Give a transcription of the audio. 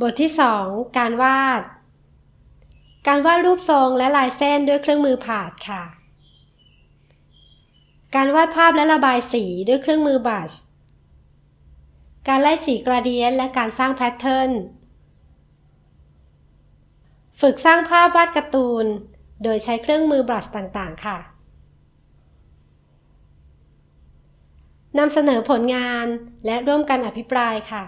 บทที่ 2 การวาด การวาดรูปทรงและลายเส้นด้วยเครื่องมือผาดค่ะ การวาดภาพและระบายสีด้วยเครื่องมือบัช การไล่สีกราเดียนและการสร้างแพทเทิร์น ฝึกสร้างภาพวาดการ์ตูน โดยใช้เครื่องมือบัชต่างๆ ค่ะ นำเสนอผลงานและร่วมกันอภิปรายค่ะ